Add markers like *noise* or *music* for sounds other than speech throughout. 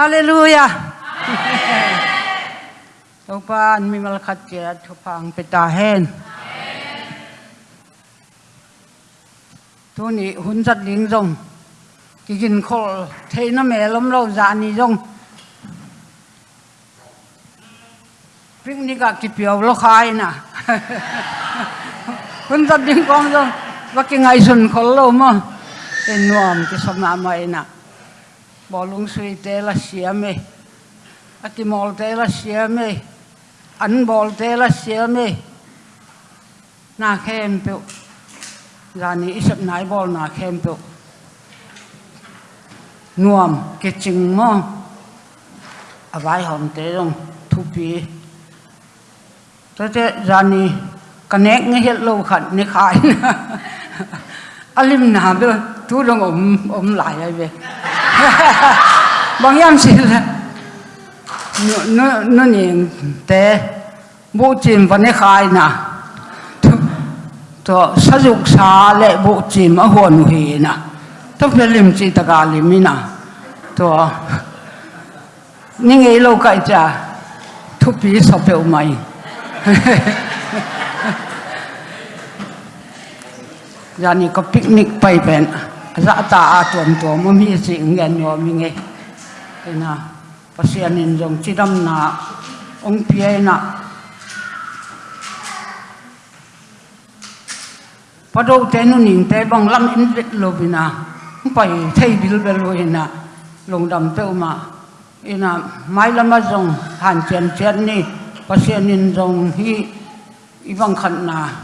할렐루 야. 오빠 안미말 같이 초팡 베다 헨. 돈이 혼자 링종 기긴 콜 테이너 멜롬 로자니 종 Picnic ki biểu lo khai na. Hun sat ling rồi và cái ngày xuân sun lâu mà mo. nuông cái ki sama mai na. bỏ lung suy tê là xia mê à cái mò tê là xia mê ăn bò tê là xia mê na khem biểu ra ni sắp nai bò na khem biểu nuông cái chừng mà à vài hôm tê rồi, thu phí thế thế, ra ni cái nét nghe hết lâu khẩn nghe khai. Alim na đó tu đông ôm ôm lại ai về *laughs* bằng em xin là, nó nó nó nhìn thế bộ chim vẫn nghe khai nà. To sử dụng xa lệ bộ chim ở hồn hì nà. Tôi phải lim chỉ tất cả lim nà. To nhưng ấy lâu cái cha thu phí sắp phải mày. *laughs* giờ này có picnic bay bên ra dạ ta tuần tuần mà mi chỉ nghe nhỏ mi nghe. Thế na bác sĩ anh dùng chỉ đâm na ông phía na bắt đầu thế nó nhìn thế bằng lâm in vết lô bên na bay thấy bil bel lô na lồng đầm tiêu mà. Ina mai lama dùng, hàn chen chen ni bác sĩ anh dùng hi ibang khăn na.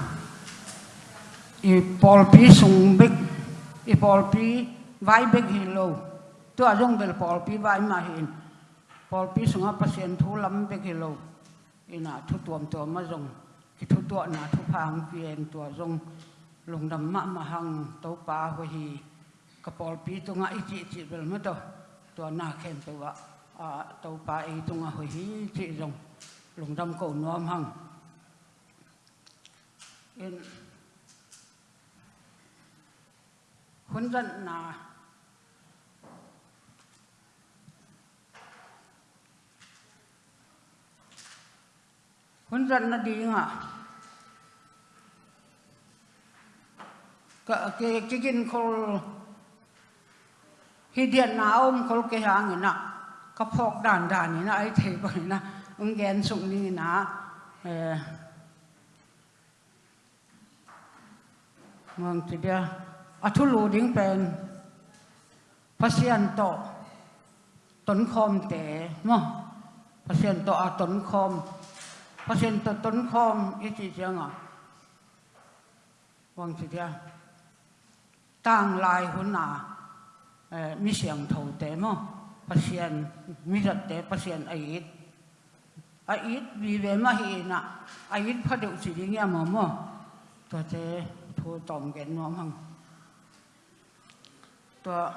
I Paul sung big i Paul vai big hi lo. Tu a jong bel Paul pi vai ma hin Paul pi sunga pasien thu lam big hi lo. Ina thu tuam to ma jong ki thu tua na thu phang pi tua zong, a jong lung dam ma ma hang to pa ho hi. Ka Paul pi tu nga i chi chi bel ma to. Tua, na khen tu wa a to pa e i tu nga ho hi chi jong lùng đâm cổ nuam hằng yên. Huấn dẫn là huấn dẫn là đi hả cái cái cái kinh khol khi điện nào ông khol cái hàng này nè cái phọc đàn đàn này nè ấy thấy vậy nè ungern 송링이나 mong tibia athulu ding pen pasien to ton khom te mo pasien to a ton khom pasien to ton khom i chi chang mong tibia tang lai hun na mi siang thâu te mo pasien mi rat te pasien ait a ít vì về mà hi à a ít phát được sự đi nghe mà mà tôi thế thu tổng cái nó hằng tôi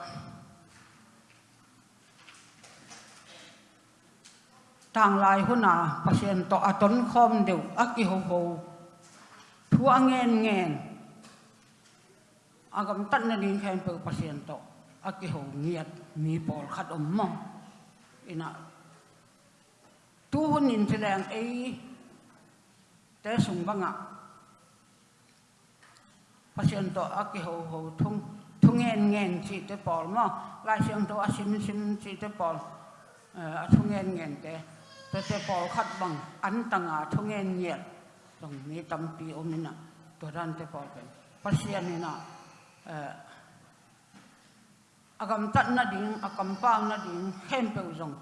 tang lai hun na pasien to aton khom deu, aki ho ho. Thu angen ngen. Agam tan na din khen pe pasien to, aki ho ngiat, mi pol khat om mo. Ina tu hun in te lang ei te sung banga pasien to a ki ho ho thung thung en ngen chi te pol ma lai siang to a sim sim chi te pol a thung en ngen te te te pol khat bang an tanga thung en nyet tong ni tam pi omina to ran te pol pen pasien ni na agam tat na ding agam bao na ding hẹn pe zong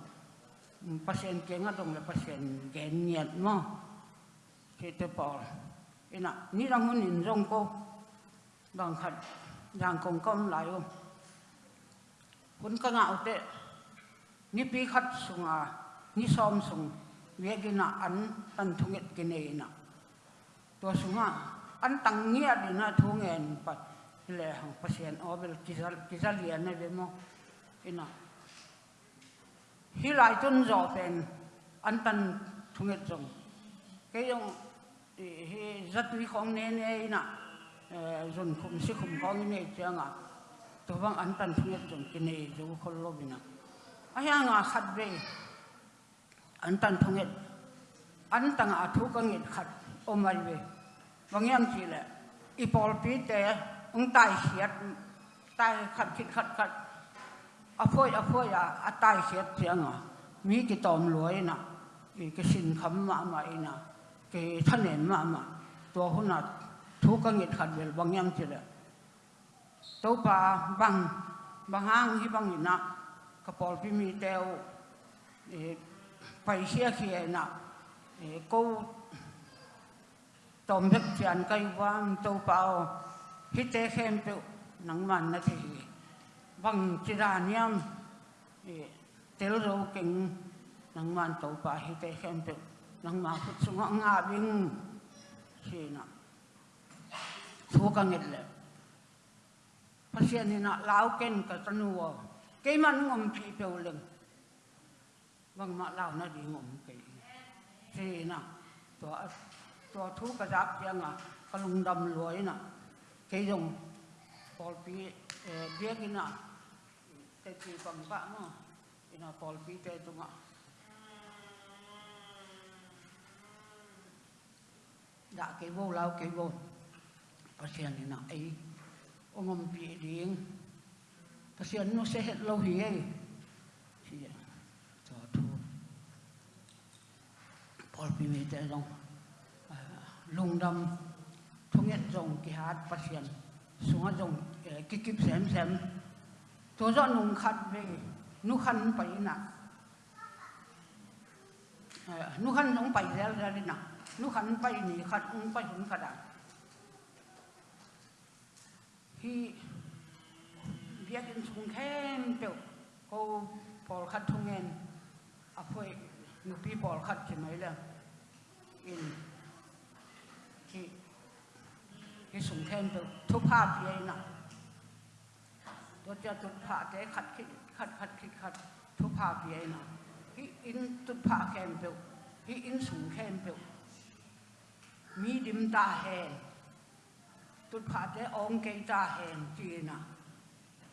pasien ke nga dong le pasien gen nyet mo chỉ tới bỏ ina ni rang hun in rong ko bằng khat yang kong kom lai um kun ka nga ute ni pi khat sunga ni som sung we gina an tan thunget kine na to sunga an tang ngia dina thungen pat le hang pasien obel kisal kisal ya ne ve mo ina hi lai rõ tên ăn an thu thunget dùng cái dòng hi rất quý không nên ấy nè dồn khum si khum con này chưa ngạc tôi vang an thu thunget dùng cái này dù khol lo nè ai nga khát về. An thu thunget an tang a à thu ka khát, ôm omai về. Vâng như em chỉ là, ipol pi để ung tai hiat tai khát khít khát khát. อาภวยอาภวยอะอตายเสียเสียงอะมีกี่ตอมรวยนะกี่สินคำมาใหม่นะกี่ท่านเห็นมาใหม่ตัวคนน่ะทุกข์ก็เงียบขัดเวลบางยังเจริญตัวปลาบางบางห้างที่บางอย่างนะกระเป๋าพี่มีเตาไปเชี่ยเขียนะกู้ตอมเพชรเสียนไกว่างตัวเปล่าพิเตเข้มตัวหนังมันนะที bằng chỉ là niệm tel rau kinh nang man to pa hi te khem pe nang ma phut sunga nga bing si na thu ka ngel le pasien ni na lau ken ka tanu wa ke man ngom pi pe uleng wang ma lau na di ngom ke si na to to thu ka dak yang a ka lung dam loi na ke yong pol pi bia ki na te ti pang pa mo ina pol pi te tunga đã cái vô lao cái vô. Có xem thì nào ấy. Ông ông bị điên. Có xem nó sẽ hết lâu hi ấy thì, cho thu Paul bị mê tế rong. À, Lung đâm. Thu nhận rong cái hát phát hiện. Xuống rong cái kíp xem xem ตัวจะนุ่งขัดเลนุขันไปนะนุขันลงไปแล้วเลยนะนุขันไปนี่ขัดลงไปถึงกระดานที่เบียกินสุงแค่เปียวก็พอลขัดทุงเงินอะพอยนุพี่พอขัดใช่ไหมล่ะอินที่ที่สุงแค่เปียวทุกภาพเลยนะ त्वचा तुलफा ते खट खिट खट खट खिट खट थुफा पिए ना ही इन तुलफा कैम पे ही इन सुन कैम पे मी दिमता है तुलफा ते ओंग केता है चीना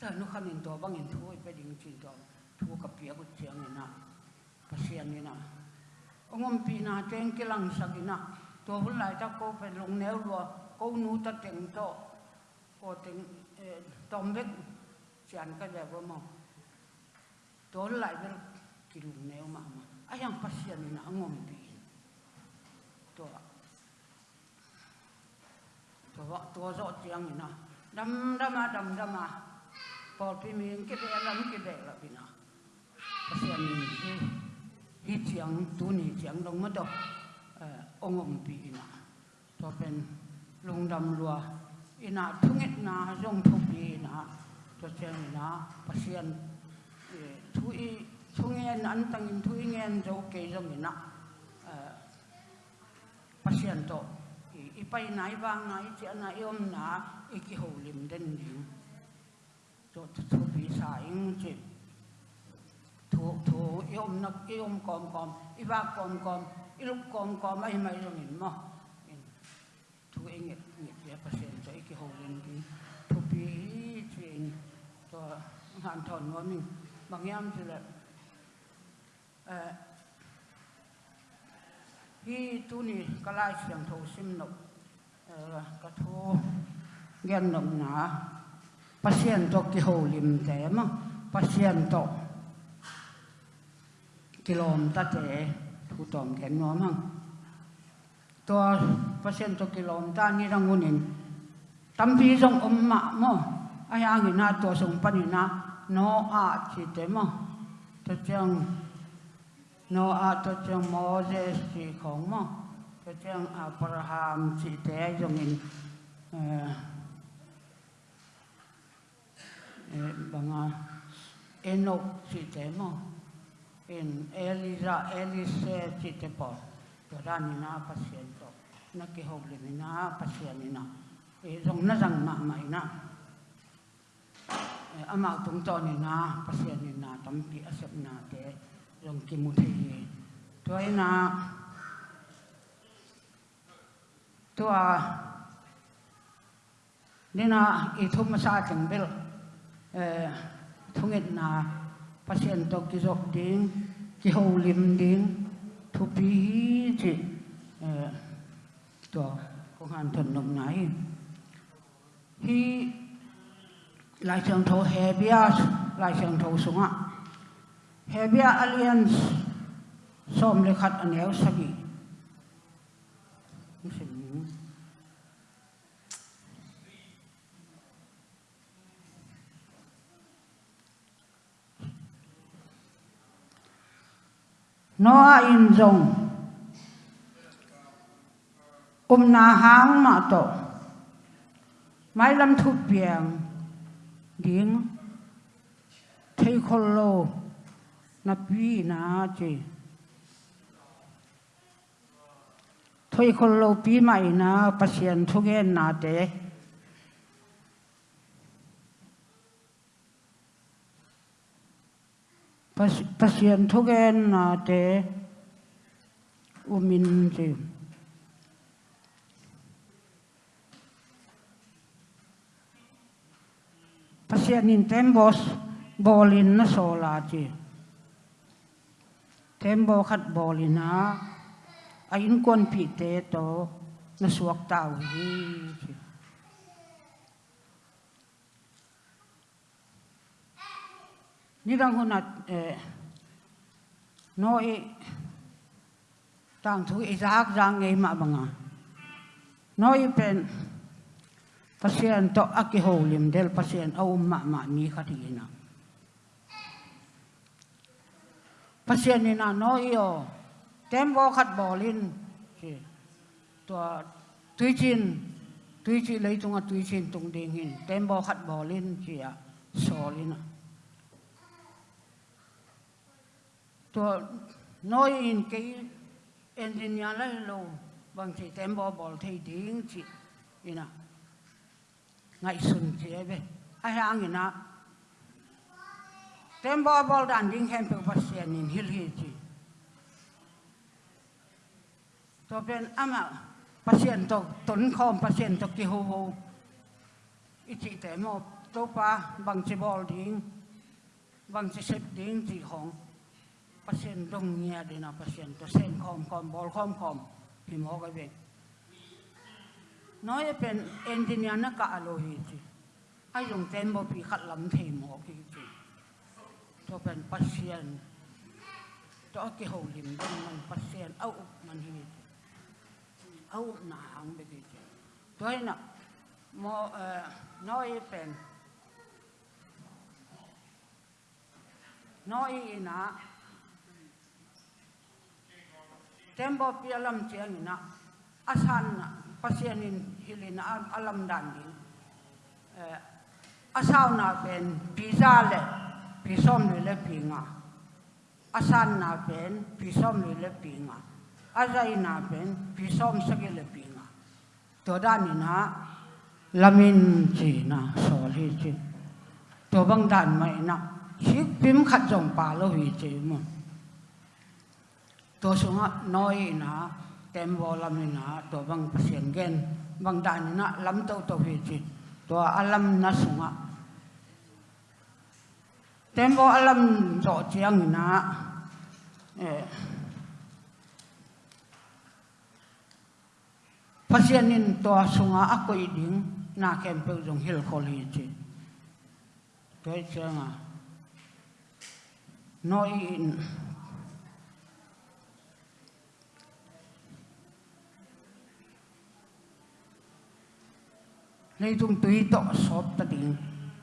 तो नुखन इन तो बंग इन थुई पे दिंग चीन तो थु कप पिए कुछ चेंग ना पसियन ना ông bị na trên cái lăng sạc na tôi hôm nay ta cô phải lùng néo luôn cô nu ta tiếng to cô tiếng tôm vết chian ka le bo mo to hul lai be ki lung neu ma ma ayang pa sian ni na ongom pi to tua tua zo tiang ina dam dama dam dama pol pi min ke de lam ke de la bina pasian ni hi hi tiang tu ni tiang dong ma do ong om pi ina to pen lung dam lua ina tungit na jong thu pi ina to tiang ina pasian thu i thungen an tang in thu ngen zo ke jong ina pasian to ipai nai wang nai chi na yom na iki ho lim den lim to thu bi sa ing chi thu thu yom na yom kom kom i ba kom kom i lu kom kom ai mai lo min mo thu ing nget nget ya pasen to iki ho lim bi thu bi chi to han thon no min bang yam chi la hi tu ni kalai siang tho sim nộp ka ờ, thu gen nom na pasien to ki ho lim te ma pasien to kilom ta te thu tom kén nó mà. To pasien to kilom ta ni rang unin tâm pi jong om ma ai ăn ngi na to sống pa ni na no a chi te ma to chang no a to chang moses chỉ không mà. Cho chăng abraham chi te jong in à Enoch chỉ thế mà. In elisa, elise chỉ thế bỏ cho ra ni na pasien to nó ki ho le ni na pasien ni na e jong na jang ma mai na ama tung to ni na pasien ni na, tam pi asep na te รง dòng kim một thì tôi na tôi nên là ít thùng mà sao chẳng biết eh, thùng ít na, pasien to ki zok ding, ki ho lim ding, thu pi chi eh, to ko han thon nom nai. Hi lai chang tho he bia, lai chang tho sunga he bia alliance, som le khat anel sagi Noa in rồng um na hang mà to mai lam thu piang เดียงเทคอนโลนับวีนาจีทอยคนโลปีใหม่นะปัศยนทุกเอ็นนาเตปัศยนทุกเอ็นนาเตอุมินจี asianin tembos, bolin na sola chi tembo khat bolin na, ayin kon pi te to, na suak tau hi chi ni rang hona e eh, tang thu i zak jang ngei ma banga. Noi pen pasien to aki holim del pasien au ma ma mi khatina pasien ni na noi yo tembo khat bolin. Si to tui chin, tui chi lấy tung tui chin tung ding hin. Tembo khat bolin si a solina to no in ke engineer lo, bang si tembo bol thei ding chi, ina. ไงสุนเจียเบไอ้ห่างนะเต็มบ่บอลดันดิ้งเห็นเป็นภาษาหนินฮิลฮิจีตัวเป็นอามาภาษาตกตนคอมภาษาตกกิฮูฮูอิจิแต่มอบตัวป้าบางจีบอลดิ้งบางจีเซตดิ้งจีของภาษาตรงเงียดีนะภาษาตัวเส้นคอมคอมบอลคอมคอมพิมพ์ออกไปเอง nói bên engineer nó cả lo hi chứ ai dùng tem bo pi khat lam thei mo ki chi to pen pasien to ki ho lim dong man pasien au man hi au nà hàng be ki chi to na mo ờ, nói bên nói ina tembo pi alam chiang ina asan na pasianin hilina alam dan din asaw na pen pizza le pisom le le pinga asan na pen pisom le pinga azai na pen pisom sage le pinga to dan ina lamin chi na so li chi to bang dan mai na hik pim khat jong pa lo hi chi mo to sunga noi na tembo lam na to bang pasien gen bang dan na lam to to hi chi to alam na sunga tembo alam zo chiang na eh pasien in to sunga akoi ding na kem pe jong hil khol hi chi to changa noi in. Lei tung tui to sot ta ding.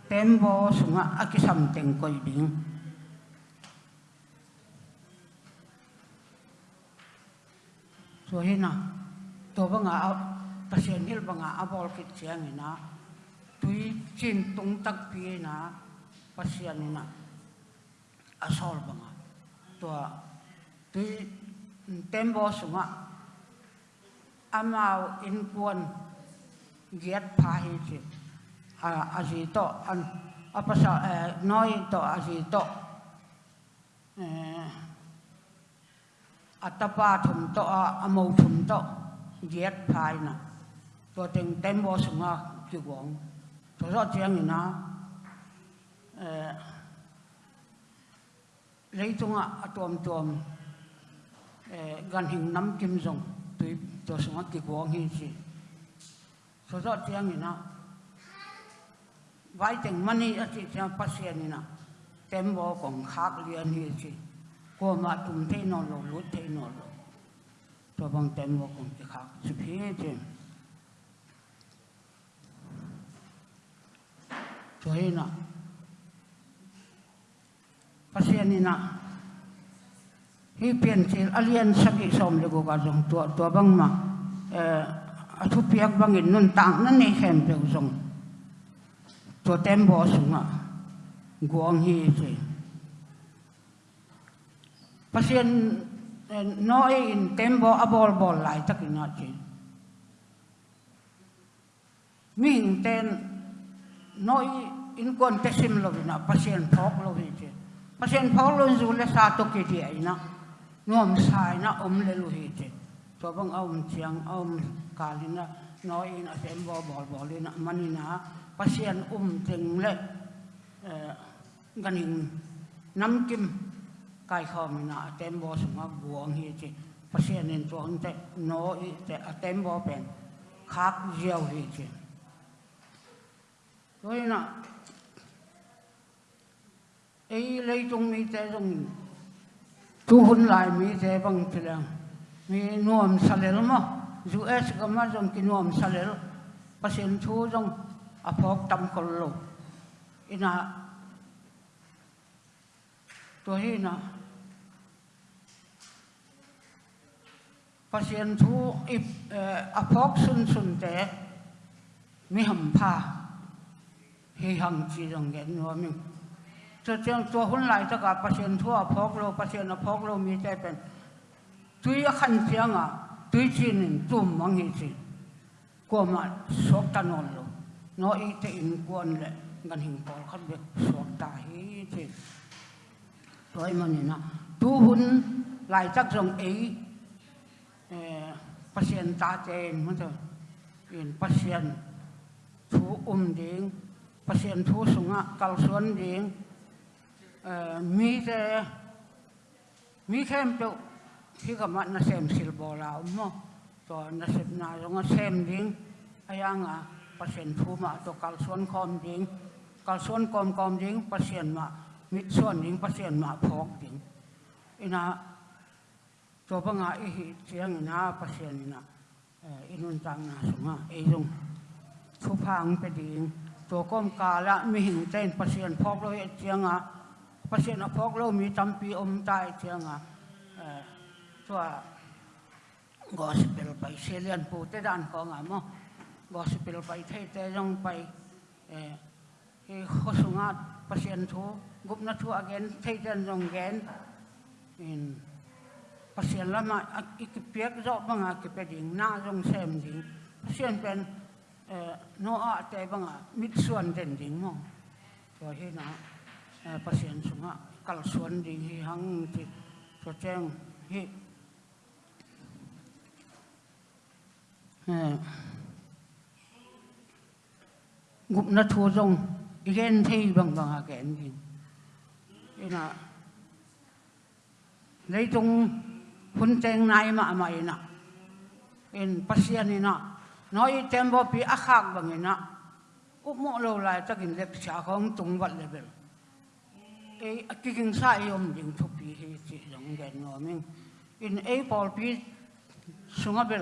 Ten wo sung a ki teng koi ding. Tu he na. Tu ba hil ba nga a kit chiang na. Tui chin tung tak pi na. Pa sian ni na. A tui ten wo amau a. In kuon giết phá hi chi à à gì to an à, à pa sa à, nói to à gì to atapa thum to à mâu thùng to giết phá nè tôi từng teng tem bo à ki wong tôi ro chuyện gì nè lấy tung à, à tuom tuom ờ, gần hình năm kim Jong, tôi, tôi cho xuống cái quang hi สดเทียงนี่นะไว้ถึงมันนี่อธิเทียงพัสเานี่นะเต็มบ่ของคากเรียนนี่สิกลัวมาตุ้มเทนอนลงลุดเทนอนลงตัวบางเต็มบ่ของจคากสุพีจริงสวยนะพัสเานี่นะที่เปลี่ยนเสียอเลียนสกอีกสมเลยกูก็จงตัวตัวบางมาเอ่อ a thu piak bang in nun tang na nei hem pe zong. To tem bo sunga. Guang hi che pasien eh, noi in tembo abol bol lai takina che. Ming ten, noi in kon tesim lo na, pasien phok lo hi che. Pasien phok lo zu le sa to ke ti ai na. Nuam sai na om le lu hi che so bang om chiang om kalina noi in a tembo bo bol na manina pasien um teng le ganing nam kim kai khom na tembo suma buang hi chi pasien in tuang te no i te a tembo pen khak jiao hi chi rồi na ấy lấy trong mi te trong tu hun lại mi te bằng thế มีนวมสเลลมั้ง US ก็มาจงกินนวมสเลลภาษาทูจงอภพตำคนลงอินะตัวนี้นะภาษาทูอิอภพสุนสุนแต่มีหำพาเฮหังจีจงเห็นนวมิงจะเจียงตัวคนไหลจะกับภาษาทูอภพโลภาษาอภพโลมีใจเป็น tuy khan tiếng à tuy chi nên tum mang hi chi qua mà sok ta non lo nó i thế in kuan lệ, ngân hình pol khat be sok ta hi chi rồi mà nè tu hun lại chắc rằng ấy ờ, pasien ta chen mà thôi in pasien thu um ding pasien thu sung sunga cao xuân ding ờ, mi thế, mi khem ที่กมัดนะเซมสิลบอลาอุโมตัวนะเซมนาลงเซมดิ้งอายางอะเปอร์เซ็นต์ทูมาตัวกัลส่วนคอมดิงกัลส่วนคอมคอมดิงเปอร์เซ็นต์มามิดซวนดิงเปอร์เซ็นต์มาพอกดิงอินะตัวปังอาอีเจียงนะเปอร์เซ็นต์นะอินุนตังนะสมะเอยุงทุพังไปดิงตัวก้มกาละมีหิงเต้นเปอร์เซ็นต์พอกเราเสียงอะเปอร์เซ็นต์พอกเรามีจำปีอมตายเสียงอะ ตัว gospel ไปเซลียนพูเตดันของอะมั้ง gospel ไปเทเตยังไปเออข้อสุงัดประเสียนทูกุบนัทูอเกนเทเตยังเกนอินประเสียนละมาอีกเพียกจอบบังอากิเป็ดิงน่าจงเซมดิงประเสียนเป็นเออโนอาแต่บังอามิดส่วนเด่นดิงมั้งตัวที่นะประเสียนสุงัดกัลส่วนดิงที่หังที่ตัวแจ้งที่ Ừ. ngụp nó thua rong ghen thi bằng bằng hà kẹn gì thế là lấy tung phun trang này mà mày nọ in pasien này nọ, nói tem bo pi ác khác bằng này nọ úp mộ lâu lại ta kinh lệch xả không tung vật lại bên cái cái kinh sai ông dính chụp bị hết chỉ giống ghen ngó mình. In ấy bỏ pi xuống ở bên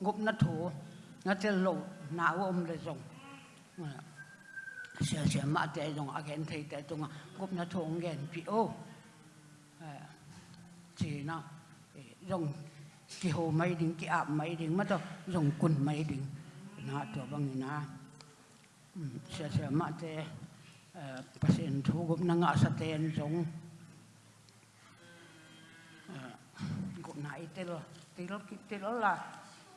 ngục nó thủ nó sẽ lộ nào ông để dùng sẽ sẽ mà để dùng ở gần thì để dùng ngục nó thủ gần bị ô. Chỉ nó dùng cái hồ mấy đỉnh, cái ạp mấy đỉnh mà tôi dùng quần mấy đỉnh, nó tôi bằng nó sẽ sẽ mà để pasien thu gục nang asa ten song gục nai tel tel kip tel la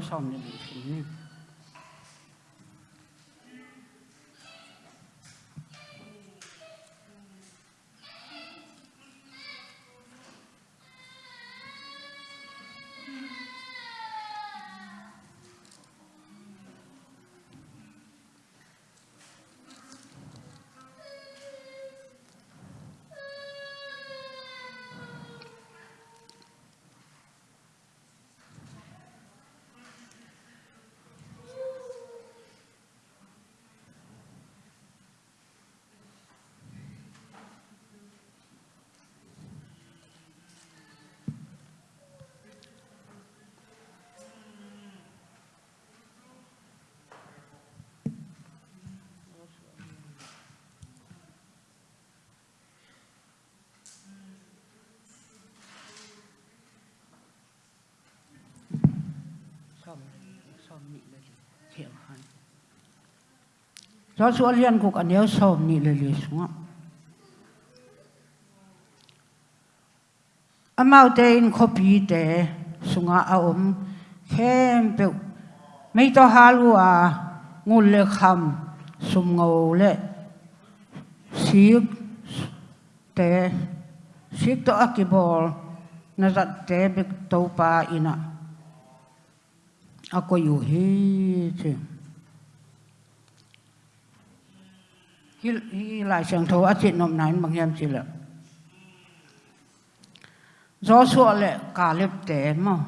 som cho số liên cục anh yêu sớm nị lê lê xuống âm mau tê in copy tê xuống à ôm khem bèo mấy tao hà lu à ngu lê khăm sum ngầu lệ xíp tê xíp tao akibol na zat tê bèo tàu pa ina ako yuhi chim hi hi lại sang thô ắt chuyện nôm bằng em chỉ là gió sủa lệ cả lệp té mà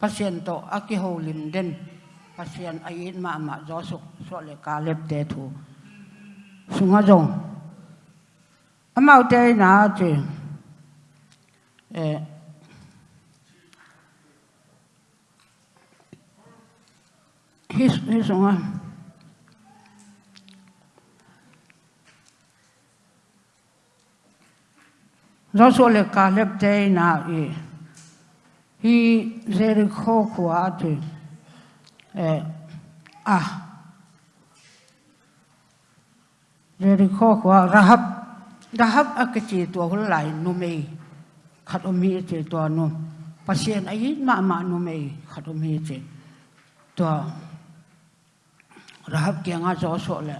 patient to aki ho lim den patient ai ma mà gió sủa sủa lệ cả lệp té thu sunga jong amau te na chứ eh hi hi sunga Zozo le kalep te na i. Hi zeri ko kua atu. Eh, ah. Zeri ko kua rahab. Rahab akachi tua hulai numei. Khat omi te tua num. Pasien ayi ma ma numei. Khat omi te. Tua. Rahab kia nga zozo le.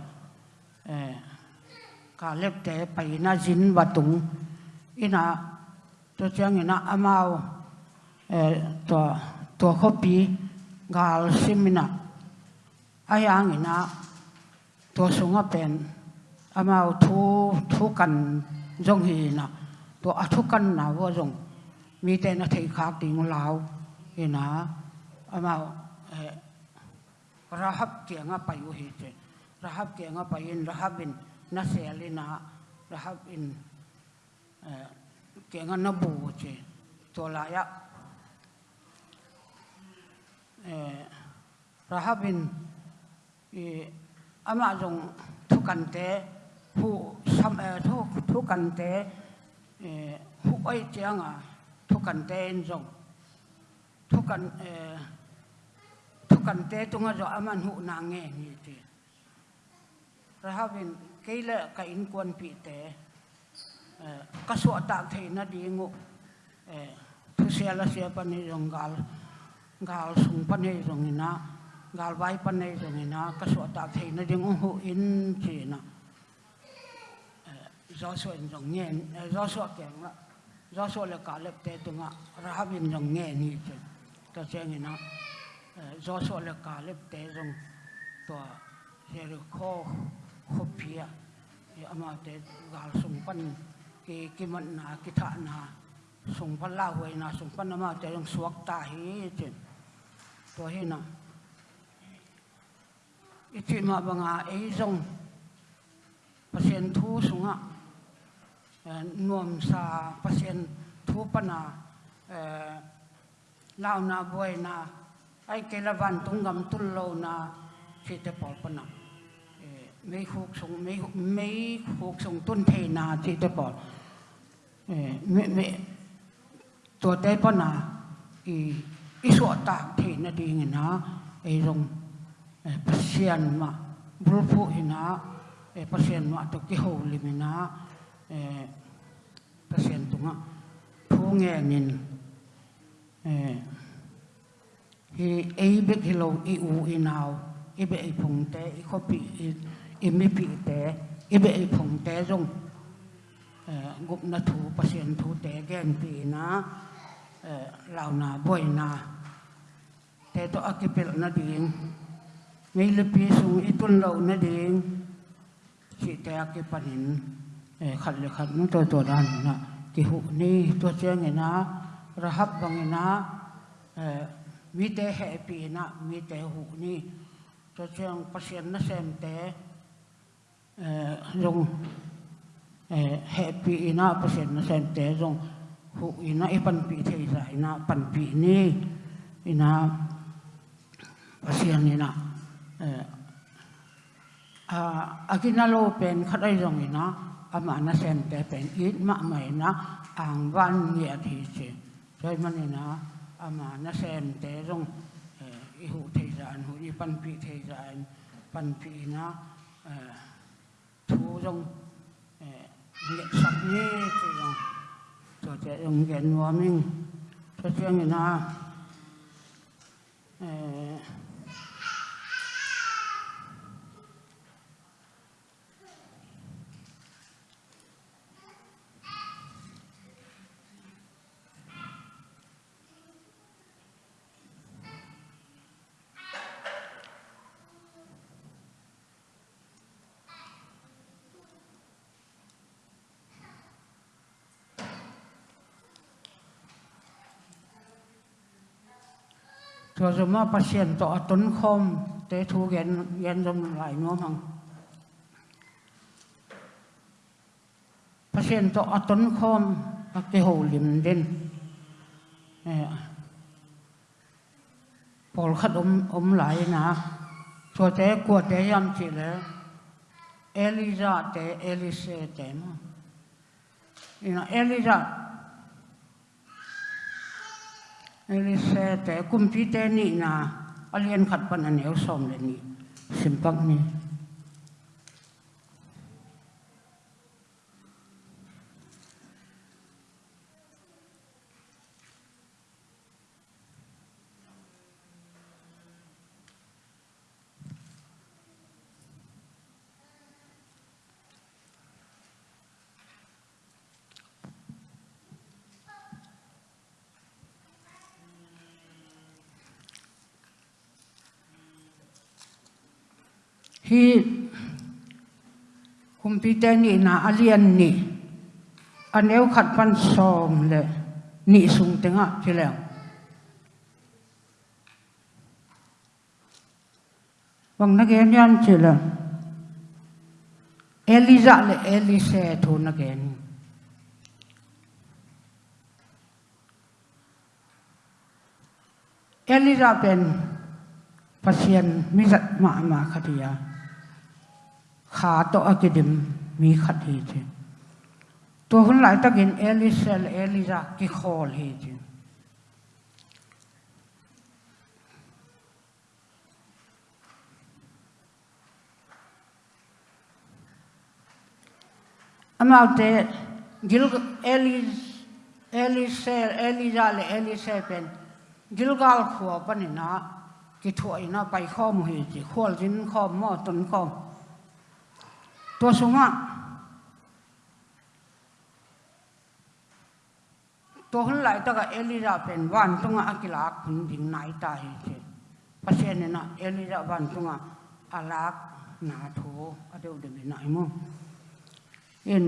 Eh, kalep te paina zin batung. Ina to chang ina amao eh to to khopi gal simina ayang ina to sunga pen amao thu thu kan jong hi na to athu kan na wo jong mi te na thei khak ting lao ina amao eh rahab kia nga payu hi che rahab kia nga payin rahabin na selina rahab in kia nga nabu che to la ya rahabin ama jong thu kan te hu sam thu thu kan te hu oi chiang a thu kan te in jong thu kan thu kan te tunga jo aman hu na nge ni te rahabin keila ka in kwan pi te ka so ta the na dingu thu sia la sia pa ni rong gal gal sung pa ni rong ina gal vai pa ni rong ina ka so ta the na dingu hu in chi na do so in rong nge do so keng la do so le ka le te tu nga tunga bin rong nge ni chi ta cheng ina do so le ka le te rong to he ro kho kho ya ama te gal sung pan ki ki man na à, ki tha na à, sung phan la huai na sung phan ma te yung suak ta hi chin to hi na ichi ma banga ei zong pasien thu sunga ờ, nuam sa pasien thu pana à, ờ, lao na boy na ai ke la van tung gam tul lo na chi te pol pana mấy khúc sung mấy mấy khúc sung tuân thề na chi te pol mẹ mẹ tua te pana i ít so ta thì nó đi na ai rong pasien ma bulpu ina pasien ma to ki ho limina pasien tunga thu nghe nin hi ei bek lâu i u i nào i be i phung té, i kho pi i mi งบนาถูปร์เซ็นต์ถูแต่แก้นปีนะเหล่านาบ่อยนาแต่ตัวอักเปลนาดิ่งมีลพีสูงอิตุนเรานาดิ่งสิแต่อักปันหินขัดเลยขัดนู้ตัวตัวนั้นนะกิหุนี้ตัวเชียงไงนะระหับบางไงนะมีแต่แห่ปีนะมีแต่หุนี้ตัวเชียงเปอร์เซ็นต์นะแซมแต่ลง happy ina persen na sen te zong hu ina e pan pi te za ina pan pi ni ina pasian ina a akina lo pen khatai zong ina ama na sen te pen it ma mai na ang van nge thi che sai man ina ama na sen te zong i hu te za hu i pan pi te za pan pi na thu zong nghiệm sắc nhé thì cho trẻ dùng nghiệm nó mình cho chuyện người nào rong nghệ mà ni che rong tuấn tế thu gen gen dòng lại nó hằng. Patient to tuấn không cái hồ liềm đến khát ôm ôm lại na cho tế của tế yam chỉ là Eliza Elise tế mà. Elisa เอลิเสแต่กุมพิเตนี่นาเรียนขัดปันเหนียวสมเลยนี่สิมปักนี่ ที่คุมพิเตนี่นาเลียนนี่อันเอวขัดพันสองเลยนี่สูงถึงอะทีแล้วบางนักเรียนยันทีแล้เอลิซาเลยเอลิเซทูนักเรียนเอลิซาเป็นพัศยันมิจฉดมามาคดียา โตอกิดิมมีขัดเหตุตัวคนหลายตะกินเอลิเซลเอลิซากิคอลเหตุอามาเตกิลเอลิเอลิเซลเอลิซาเลเอลิเซเป็นกิลกาลขัวปนินะกิถวยนะไปข้อมเหตุข้อจินข้อมอตนข้อ tua xuống sunga tua hun lại ta ka elira pen wan tunga akila kun ding nai ta hi che pasien na elira wan tunga alak na tho adeu de nai mo in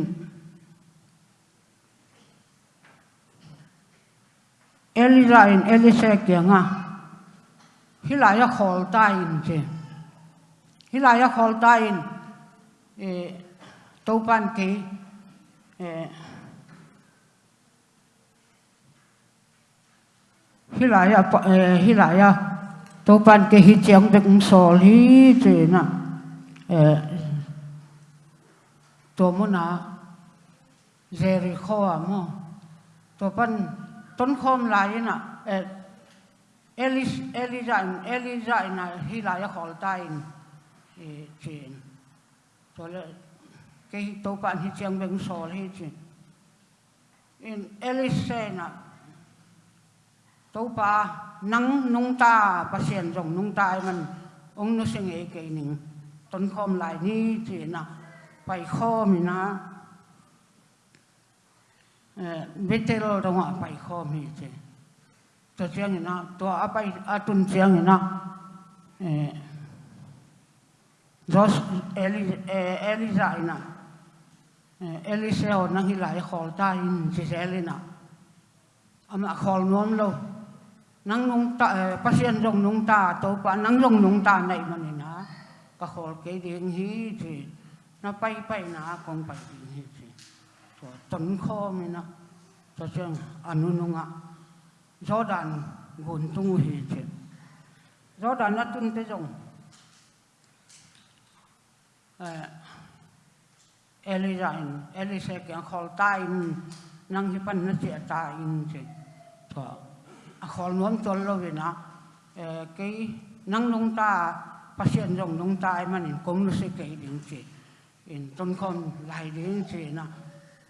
Elisa in Elisa kia nga. Hilaya khol ta in che hilaya khol ta in e hi pan à hi lại à. Tô pan cái hi chiang de kum sol hi che na e to mo na Jericho mo tô pan tôn khom lại na e Elis Eliza Eliza na hi lại ta in e Soalnya kei tokan hi chiang beng sol hi chin. In Elisena topa nang nung ta pasien rong nung ta man ong nu sing e kei ning ton khom lai ni chi na pai khom na betel rong a pai khom hi chi. To chiang na to a pai atun chiang na eh Jos Eli eh, Eliseo eh, nang hilai e khol ta in chỉ sẽ ama khol non lo. Nang nung ta eh, pasien rong nung ta, to pa nang rong nung ta nei man na. Ka khol ke ding hi chi. Na pai pai na, kong pai ding hi chi. To ton kho mi na. To chang anu nunga Jordan, gun tung hi chi. Jordan na tun te jong เอลิซาอินเอลิเซกยังขอลตายนังที่ปันนัเสียตายอินสิก็ขอลน้อมจนเราเลยนะเออกี่นังลงตาพัศนยงลงตายมันคงรู้สึกเกิดอินสิอินต้นคนไหลดินสินะ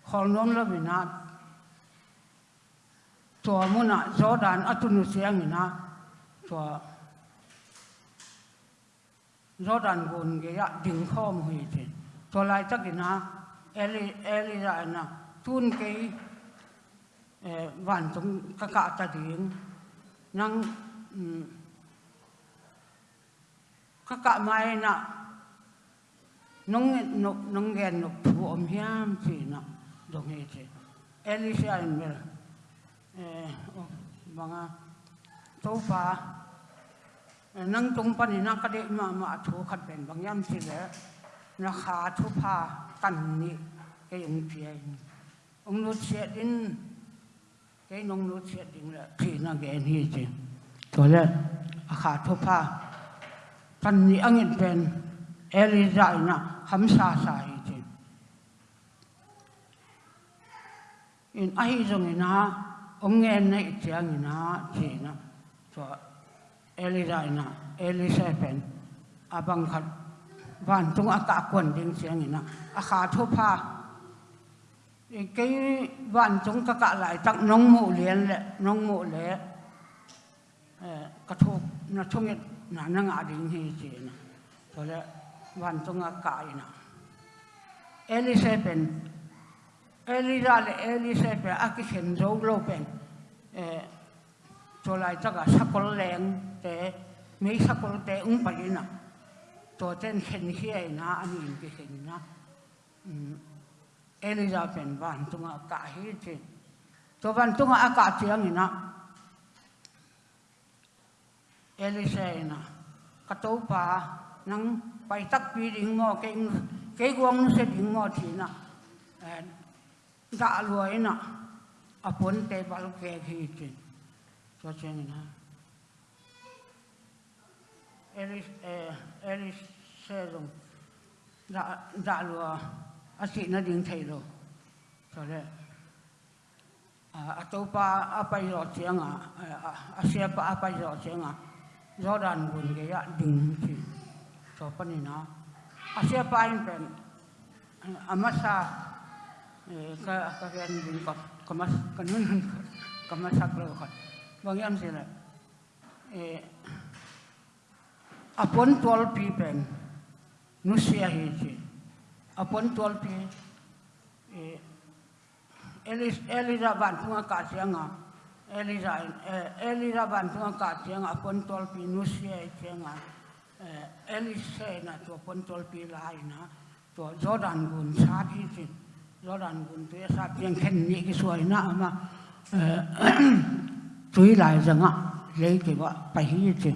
ขอลน้อมเราเลยนะตัวมุนะจอดานอัตุนุเสียงนะตัว to jordan gon ge ya ding khom hui chi to lai tak na eli eli ra na tun ke van trong các cả ta tiếng. Năng các cả mai na, nông nông nông gen nông thu om hiam na, nè đồng thế. Ellie Elisa in bel mga to pa นั่งตรงปนินักก็ได้มามาถูขัดเป็นบางย่ำสิเหลนะคาทุพาตันนี่แกยังเพียงองนุเสียดินแก็นองนุเสียดินละที่นักแกนี่จริงตัวแรกอาคาทุพาตันนี่อังเงิเป็นเอลิซาอินะคำสาสายจริงอินไอ้ตรงนี้นะองเงินในเจียงนะจริงนะตัว Elizina, Elizabeth, abang khat van tung Atakun, kon ding siang ina a kha thu cái van tung ka ka lại tak nong mu liền le nong mu le ka ờ, thu na thung it na na nga ding hi chi na to le van tung aka ina Elizabeth Elizabeth Elizabeth a ki hen zo lo eh chúng lại chắc là sắc col leng để mấy sắc col để ung bảy nè rồi trên hiện khi na anh nhìn cái hiện na cả van tunga ka hi chi to van tunga aka chiang ina Elise na ka to pa nang pai tak pi ding ngo ke ke guang se ding ngo thi na da luai na apon na Elis Elis se dong da da luai a si na ding thei lo so le a to pa a pai ro chiang a a sia pa a pai ro chiang a do dan gun ge ya ding chi Cho pa ni na a sia pa in pen a ma sa ka ka gen ding ko ka mas ka nun ka ma sa lo ko Wong yang sila. Eh, apun tual pi pen, nusia hiji. Apun tual pi, eh, Elis Elisa bantu ngah kasih ngah. Elisa eh, Elisa bantu ngah kasih ngah apun tual pi nusia hiji ngah. Eh, na tu apun tual pi lain na tu Jordan gun sah hiji. Jordan gun tu ya sah yang kenyek suai na ama. Eh, *clears throat* ma chui lại rằng á, lấy cái vợ phải hi chứ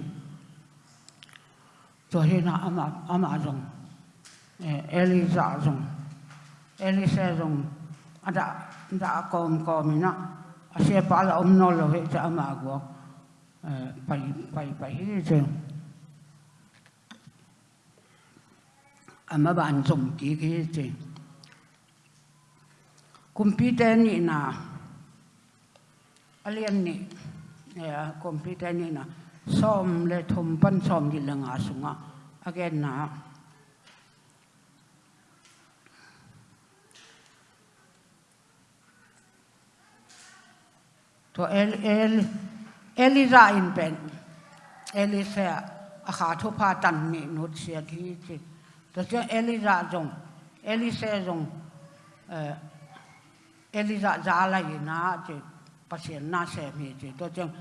cho hiện na ama ama rằng Elisa rằng Elisa rằng ada ada kom kom na asia pala om no lo he cha ama go phải phải phải hi chứ ama ban dùng kỹ cái chứ computer ni na alien ni ya computer ni na som le thum pan som di langa sunga again na to el el elira in pen elisa a kha thu pa tan ni no sia thi chi to cha elira jong elisa jong eh elira za la na chi pasien na se mi chi, to chang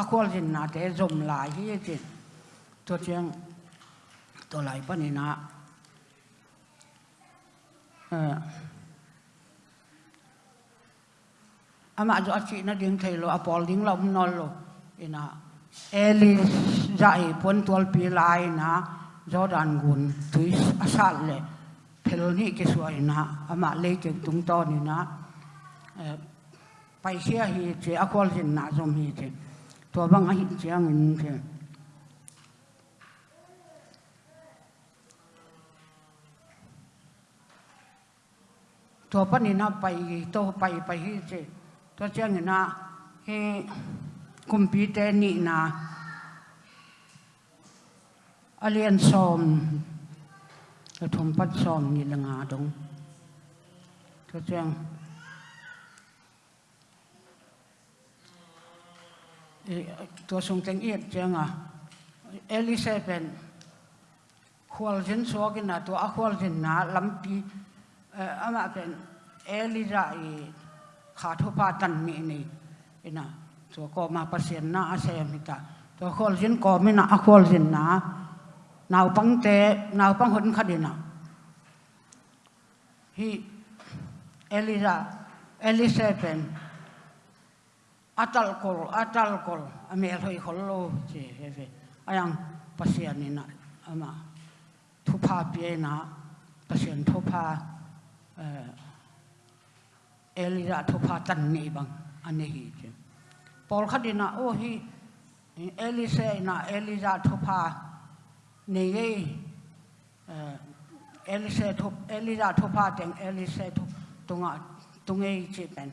a khol jin na te zom lai hi chi. To chang to lai pa ni na. Ờ. Eh ama jo achi na ding thei lo apol ding lo nol lo. Ina eli zai pon tol pi lai na jordan gun tui asal le. Phel ni ke suai na ama le ke tung to ni na. Ờ. ไปเสียฮีเจอคนลจินนาจอมฮีเจตัวบังอหิเจีเงินเจตัวปนินาไปตัวไปไปฮีเจตัวเจียงอินาเฮคุมพีเตนีนาอเลียนซอมกระทมพัดซอมยังละงาตรงตัวเจียง ตัวสงเตงเอียดเจ้างะเอลิเซเป็นขวลจินสวกินนะตัวอัขวลจินนะลำปีเอ่ออามาเป็นเอลิซาอีขาดทุพาตันมีนี่นะตัวก็มาเปอร์เซ็นต์นะอาเซมิตาตัวขวลจินก็ไม่นะอัขวลจินนะนาวปังเตนาวปังหนคดนะฮีเอลิซาเอลิเซเป็น atalkol atalkol amel hoi hollo che heve ayang pasian ni na ama thupa pie na pasian thupa elira thupa tan ni bang ane hi che pol khadina o hi elise na elira thupa ne ye elise thup elira thupa teng elise thup tunga tungai che pen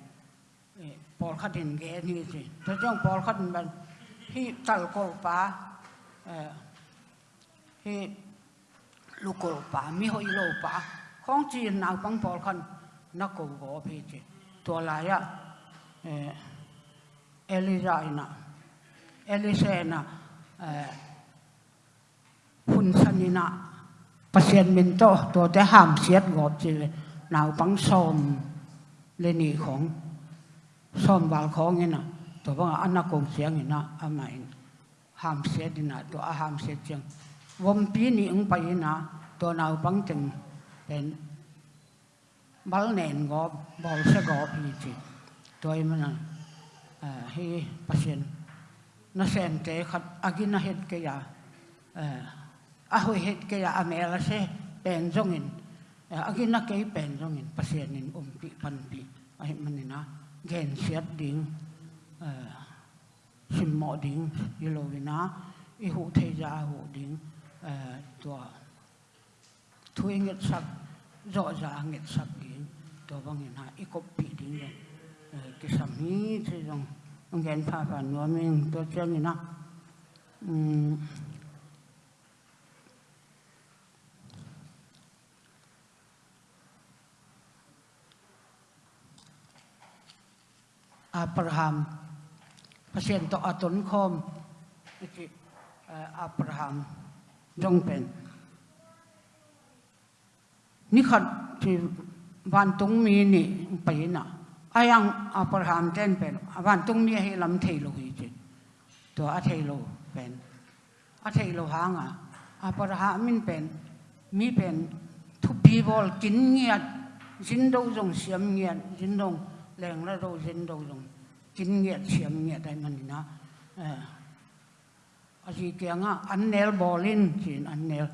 มเลนีของซอมบาลของนี่นะตัวบังอันนักกงเสียงนี่นะอามาอินห้ามเสียดินะตัวอา som wal tôi bảo anh ba cũng kong siang ina anh in ham se dina tôi a ham se chang wom pi ni ung pa ina to nau bang chang pen bal nen go bol se go pi chi toy mana he eh, pasien. Na sen te khat, agina het ke ya eh, a hoi het ke ya amela cái pen jongin eh, agina ke pen jongin pasien in um pi pan pi ai manina gen siat ding sim mo ding ilovina i hu the ja hu ding tua thui nget sak rõ ràng nget sak to bang in ha i kop pi ding le ke sam hi che jong ong gen pha pha no ming to chen ni na um Abraham. Pasiento aton kom iti Abraham jongpen. Nikat ti bantung mi ni pahina. Ayang Abraham ten pen. Bantung mi hi lam thei lo hi jin. To a thei lo pen. A thei lo hanga. Abraham min pen. Mi pen. Thupi bol kin ngiat. Jindong jong siam ngiat. Jindong. แรงแล้วเราเย็นเราลงกินเงียดเสียงเงียดได้มันนะเอออาชีเกียงอะอันเนลบอลินสินอันเนล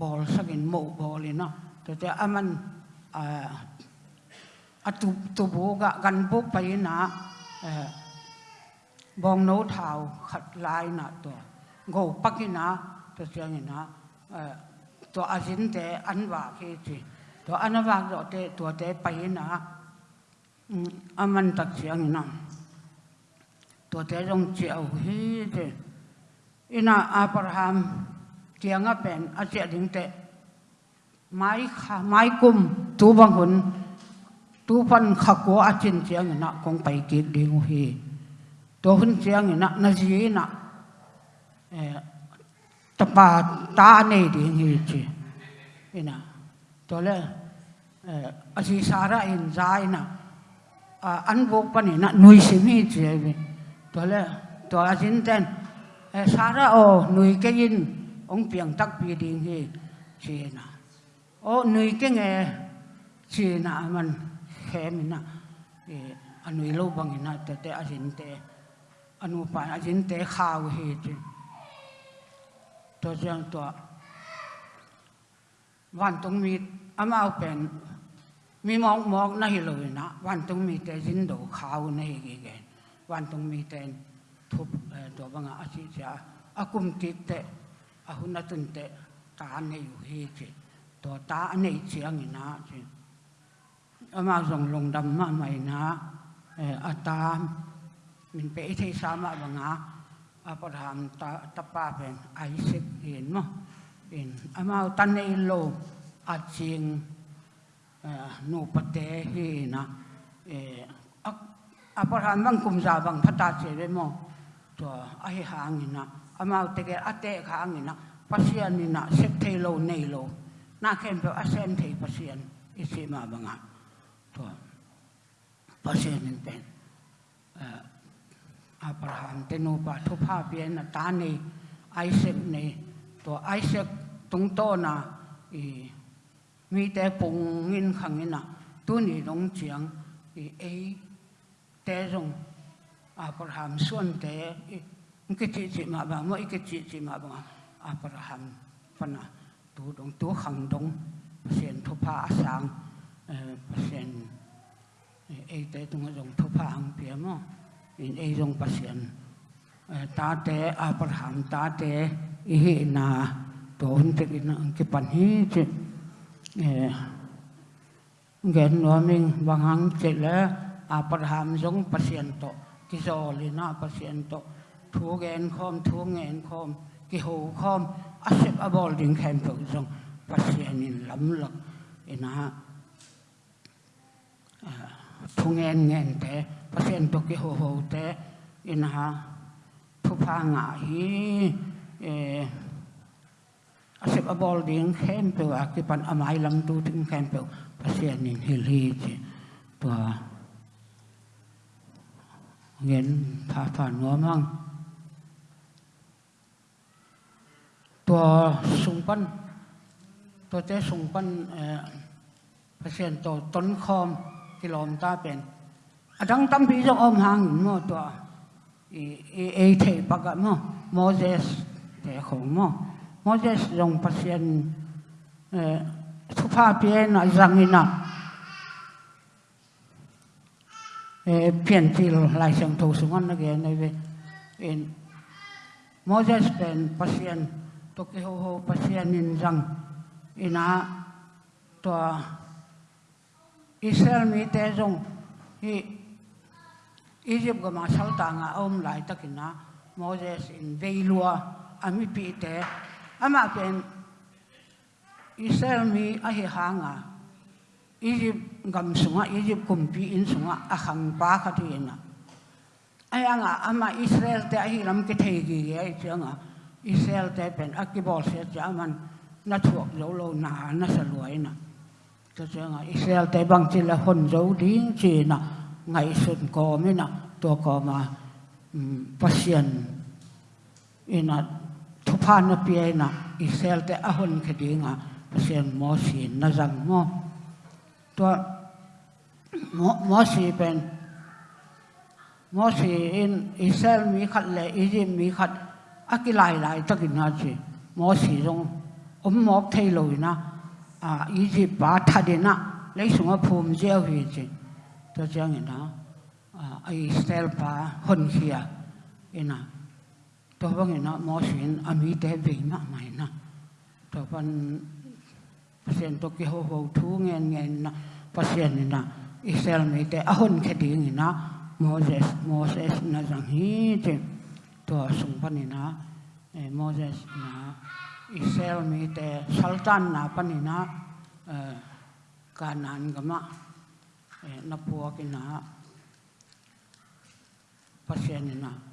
บอลสักินโมบอลินนะแต่แต่อันมันอาตุตุบุกะกันบุกไปนะบองโนทาวขัดลายนะตัวโง่ปักินะตัวเสียงนะตัวอาสินแต่อันว่าคือสิตัวอันว่าตัวเตตัวเตไปนะ อามันตัดเสียงนะตัวเจ้าจงเจ้าวฮีเดอินาอับราฮัมเจียงอ่เป็นอาเจียดิงเตไม้ขาไม้กุมตูบังหุนตูฟันขกัวอาจินเจียงนะคงไปกิดดิงฮีตัวหุ่นเจียงนะนาจีนะเออตะปาตาเนดิงฮีจีอินาตัวเล่เอออาชีสาระอินใจนะ Ờ, ăn vô bận nè nuôi sinh như thế vậy. Tôi là tôi là chính tên. Ờ, xa ra ô nuôi cái gì ông biển tắc bị điện thì chỉ nè ô nuôi cái nghề. Chỉ nè mình khem nè anh nuôi lâu bằng nè tôi tôi là chính tên anh nuôi bạn là chính tên khao hết chứ tôi rằng tôi văn tung mít âm ao bền มีหมองมองนั่นเลยนะวันตรงมีแต่ยินดูข่าวในกี่แกวันตรงมีแต่ทุบตัวบางอาชีพอากุมติดแต่อาหุนตุนแต่ตาในอยู่เฮจิตัวตาในเชียงนะจิอามาส่งลงดำมาใหม่นะอาตามมันไปที่สามบางอา Abraham ta tapa pen Isaac in mo in amau tan nei lo nu pate hi na aparan Abraham bang kum za bang phata che re mo to a hi hang na amau te ke ate kha ang na pasian ni na sep thei lo nei lo na khem pe a sem thei pasian i se ma banga to pasian ni pen Abraham te no pa thu pha pia na ta ni Isaac nei to Isaac tung to na i mi te pung ngin khang ina tu ni dong chiang thì ấy te rong Abraham xuân te cái chi chi mà bà mỗi cái chi chi mà bà Abraham phần à tu dong tu khẳng dong sen thu pa sang sen e te tung dong thu pa ang phía mà in ei rong pasien ta te abraham ta te ý na เงินนอนนึงบางหังเสร็จแล้วอาปรามสงปเสียนโตกิโซลีนาปเสียนโตทูเงินคอมทูเงินคอมกิหูคอมอาเซบอบอลดิงแคมเปิลสงปเสียนินลำหลักเอ็นะฮะทูเงินเงินแต่ปเสียนโตกิหูหูแต่เอ็นะฮะผู้พางาฮีเอ asep abol ding khem pe wa ki pan amai lam tu ting khem pe pasien in hil hi chi to ngen pha pha no mang to sung pan to te sung pan e pasien to ton khom kilom ta pen adang tam pi jong om hang mo to e e the paga mo moses te khong mo moses jong pasien e ờ, thu pha pien na zang ờ, lại e pian til lai sang to sungan na ge na ve en moses pen pasien to ke ho ho pasien in zang ina to Israel mi te jong hi, Egypt ga ma sal ta nga om lai takina Moses in veilua ami pi te ama ken Israel mi a hi hanga. Egypt gam sunga Egypt kumpi in sunga, a hang pa kha ti na aya ama Israel te a hi lam ke thei gi ge changa Israel te pen, a ki akibol se chaman na thuak lo lo na na sa luai na cho changa Israel te bang chi la hon zo ding chi na ngày sun ko mi na, to ko ma mm, pasien ina ทุพานาเปียนะอิสรเอลแต่อหุนคดีงะเสียงมอสีนาจังมอตัวมอสีเป็นมอสีอินอิสรเอลมีขัดเลยอิจิมีขัดอักหลายหลายตะกินนาจีมอสีตรงอมมอกเทลอยนะอ่าอิจิปาทัดนะเลยสงฆ์ภูมิเจ้าหิจีตัวเจ้าเห็นนะอ่าอิสราเอลปาหนเขียเอินะ thupan na pia na isel te ahon khadinga pasien mo si na to cái na à na gì na hôn Moses Moses na jang hi che to sung pani na Moses na Israel mi sultan na pani na e kanan gama na puwa ki na pasien na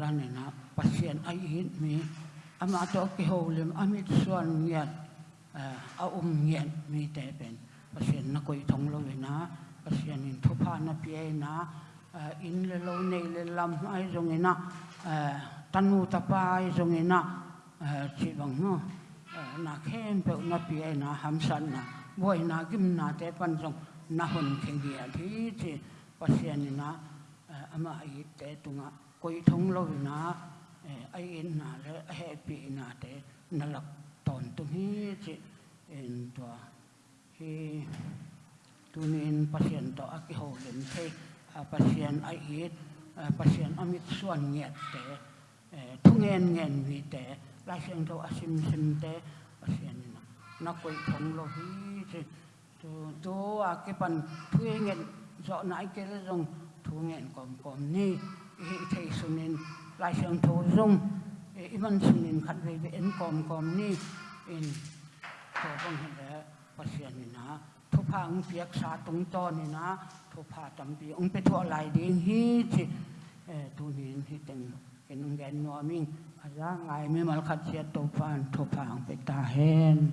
ran na pasien ai hin mi. Ama to ki holim amit suan yat eh, a um yat mi te pen. Pasien na koi thong lo na, pasien in thupa na pie na eh, in le lo nei le lam ai zong e ina eh, tanu tapa ai zong e ina chi bang no na khem pe na pie na ham san na boy na kim na te pan zong, na hun kheng gi a thi chi. Pasien e ina ama ai te tunga koi thong lo na ai in na le happy na te na lak ton tu hi chi in to hi tunin pasien to aki ho lem a pasien ai it pasien amit suan nget te thungen ngen vi te la sinh to asim sim te pasien na na koi thong lo hi che tu tu a ki pan thu ngen rõ nãy cái le rong thu ngen còn còn ni. thầy số nên lại xem thấu dung iman số nên khát về về ăn còm còm ni in thổ bằng hình đấy phát hiện này na thu pha ông việc sa tung to này na thu pha tầm bị ông bị thua lại đi hi thì tu nín hi tên cái nông dân nói mình ra ngày mới mà khát chết tu pha thu pha ông bị ta hen